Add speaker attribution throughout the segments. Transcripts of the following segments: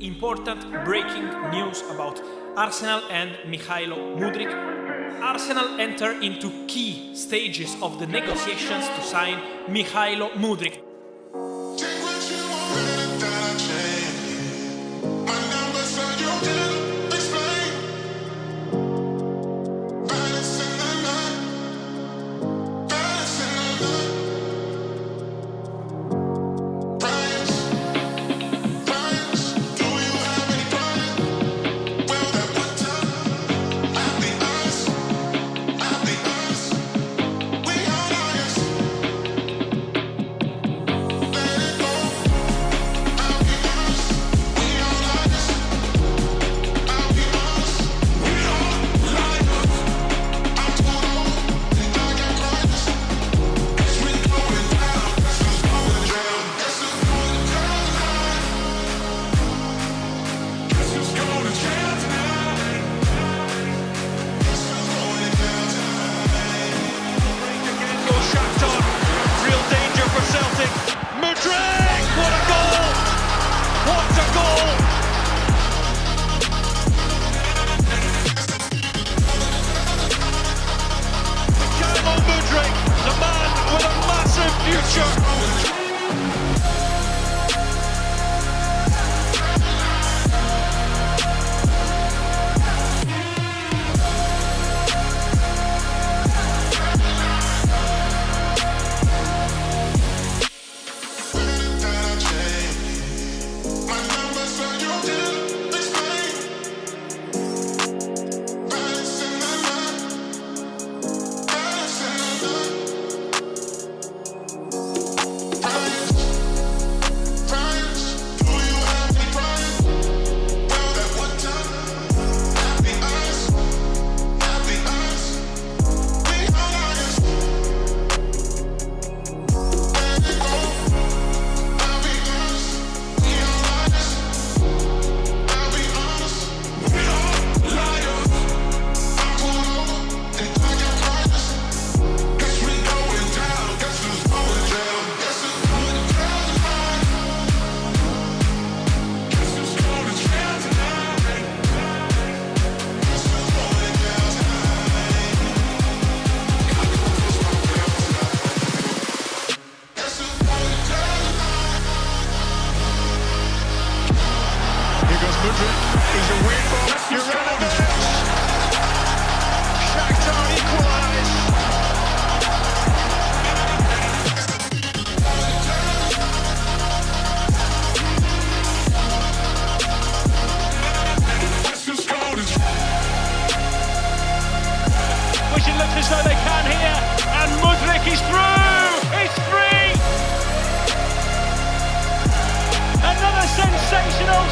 Speaker 1: important breaking news about Arsenal and Mykhailo Mudryk. Arsenal enter into key stages of the negotiations to sign Mykhailo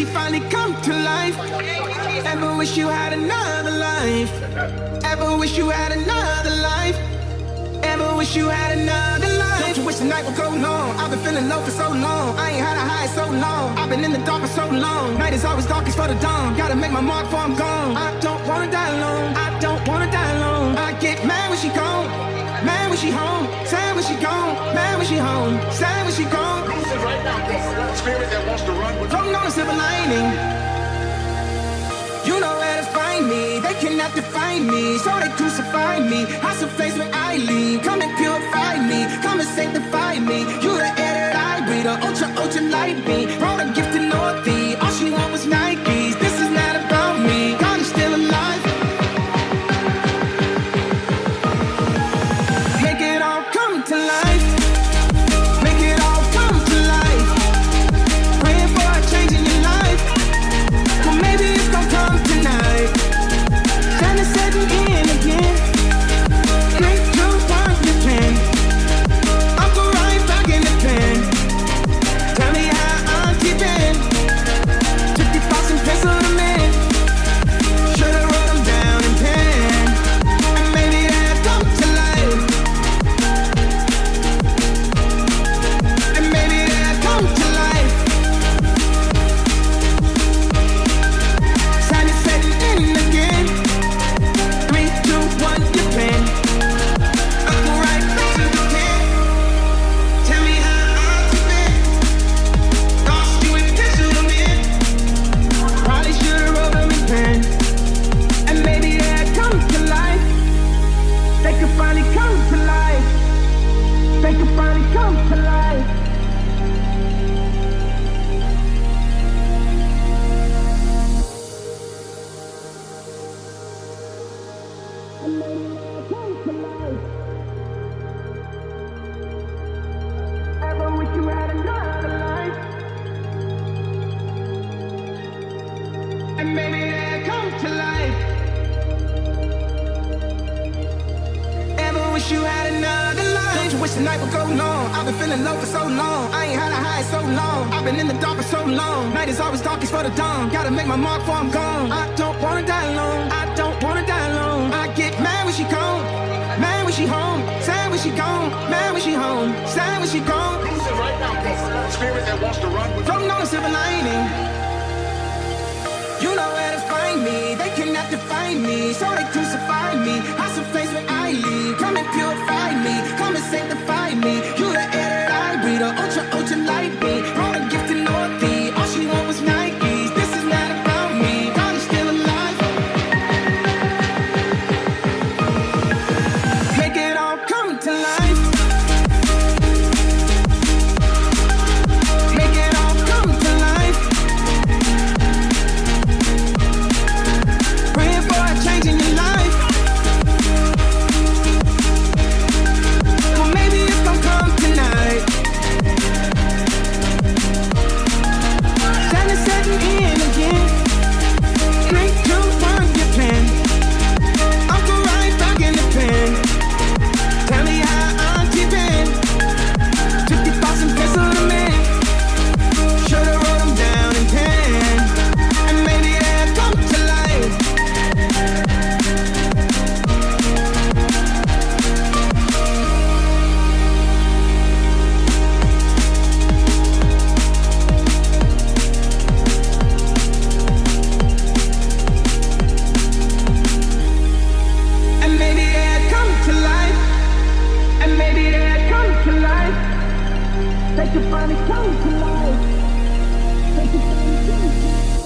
Speaker 2: she finally come to life. Ever wish you had another life? Ever wish you had another life? Ever wish you had another life? Don't you wish the night would go long? I've been feeling low for so long. I ain't had a high so long. I've been in the dark for so long. Night is always darkest for the dawn. Gotta make my mark before I'm gone. I don't wanna die alone. I don't wanna die alone. I get mad when she gone, mad when she home. Tell she gone, mad when she home, sad when she gone.
Speaker 3: Right now, spirit that wants to run with
Speaker 2: Floating on a silver lining. You know where to find me, they cannot define me, so they crucify me. I some face when I leave, come and purify me, come and sanctify me. You the air that I breathe, the ultra, ultra light beam, brought a gift Mudryk. tonight will go long. I've been feeling low for so long. I ain't had a high so long. I've been in the dark for so long. Night is always darkest for the dawn. Gotta make my mark before I'm gone. I don't wanna die alone. I don't wanna die alone. I get mad when she gone. Mad when she home. Sad when she gone. Mad when she home. Sad when she gone.
Speaker 3: Losing right now, spirit that wants to run with
Speaker 2: Floating on a silver lining. You know where to find me. They cannot define me, so they crucify me. Hide some place where I Come and purify me. Come and sanctify me. You're the air that I breathe. A ultra, They could finally come to life. They could finally come to life.